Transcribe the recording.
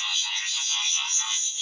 よろしくお願いします。